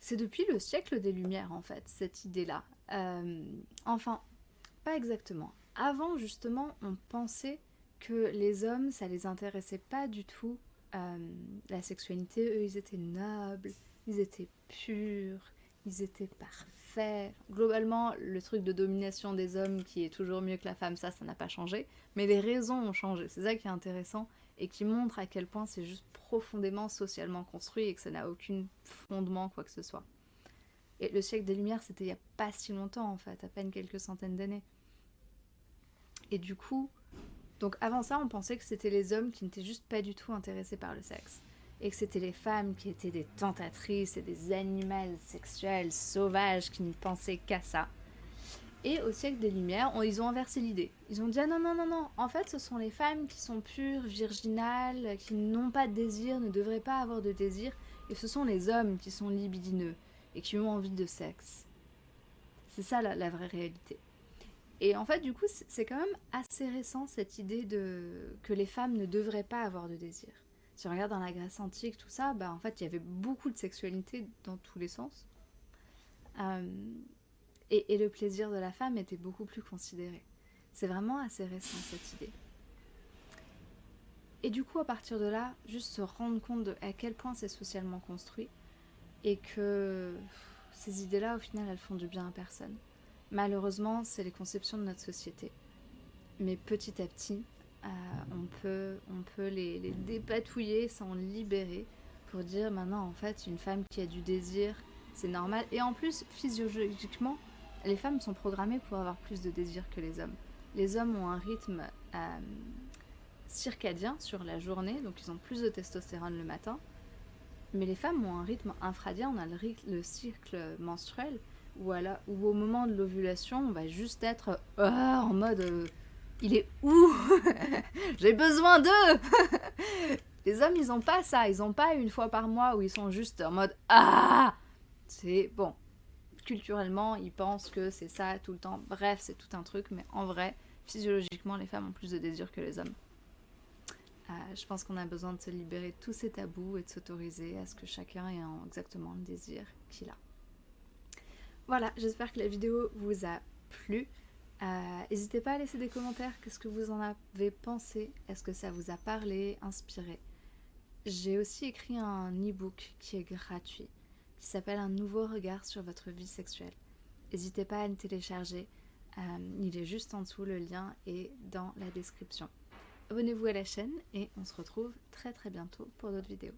C'est depuis le siècle des Lumières, en fait, cette idée-là. Euh, enfin, pas exactement. Avant, justement, on pensait que les hommes, ça les intéressait pas du tout. euh, la sexualité, eux, ils étaient nobles, ils étaient purs, ils étaient parfaits. Globalement, le truc de domination des hommes qui est toujours mieux que la femme, ça, ça n'a pas changé. Mais les raisons ont changé. C'est ça qui est intéressant et qui montre à quel point c'est juste profondément socialement construit et que ça n'a aucun fondement, quoi que ce soit. Et le siècle des Lumières, c'était il n'y a pas si longtemps, en fait, à peine quelques centaines d'années. Et du coup, donc avant ça, on pensait que c'était les hommes qui n'étaient juste pas du tout intéressés par le sexe. Et que c'était les femmes qui étaient des tentatrices et des animaux sexuels sauvages qui ne pensaient qu'à ça. Et au siècle des Lumières, on- ils ont inversé l'idée. Ils ont dit ah non, non, non, non, en fait ce sont les femmes qui sont pures, virginales, qui n'ont pas de désir, ne devraient pas avoir de désir, et ce sont les hommes qui sont libidineux et qui ont envie de sexe. C'est ça la, la vraie réalité. Et en fait, du coup, c'est c'est quand même assez récent cette idée de que les femmes ne devraient pas avoir de désir. Si on regarde dans la Grèce antique, tout ça, bah en fait, il y avait beaucoup de sexualité dans tous les sens. Euh, et, le plaisir de la femme était beaucoup plus considéré. C'est vraiment assez récent cette idée. Et du coup, à partir de là, juste se rendre compte de à quel point c'est socialement construit et que ces idées-là, au final, elles font du bien à personne. Malheureusement, c'est les conceptions de notre société. Mais petit à petit, euh, on peut, on peut les, dépatouiller, s'en libérer pour dire maintenant, en fait, une femme qui a du désir, c'est normal. Et en plus, physiologiquement, les femmes sont programmées pour avoir plus de désir que les hommes. Les hommes ont un rythme euh, circadien sur la journée, donc ils ont plus de testostérone le matin. Mais les femmes ont un rythme infradien, on a le, cycle menstruel, où, où au moment de l'ovulation, on va juste être euh, en mode il est où J'ai besoin d'eux Les hommes, ils ont pas ça, ils ont pas une fois par mois où ils sont juste en mode ah C'est bon. Culturellement, ils pensent que c'est ça tout le temps. Bref, c'est tout un truc, mais en vrai, physiologiquement, les femmes ont plus de désir que les hommes. Euh, je pense qu'on a besoin de se libérer de tous ces tabous et de s'autoriser à ce que chacun ait en- exactement le désir qu'il a. Voilà, j'espère que la vidéo vous a plu. Euh, N'hésitez pas à laisser des commentaires, qu'est-ce que vous en avez pensé Est-ce que ça vous a parlé, inspiré J'ai aussi écrit un e-book qui est gratuit, qui s'appelle Un nouveau regard sur votre vie sexuelle. N'hésitez pas à le télécharger, euh, il est juste en dessous, le lien est dans la description. Abonnez-vous à la chaîne et on se retrouve très très bientôt pour d'autres vidéos.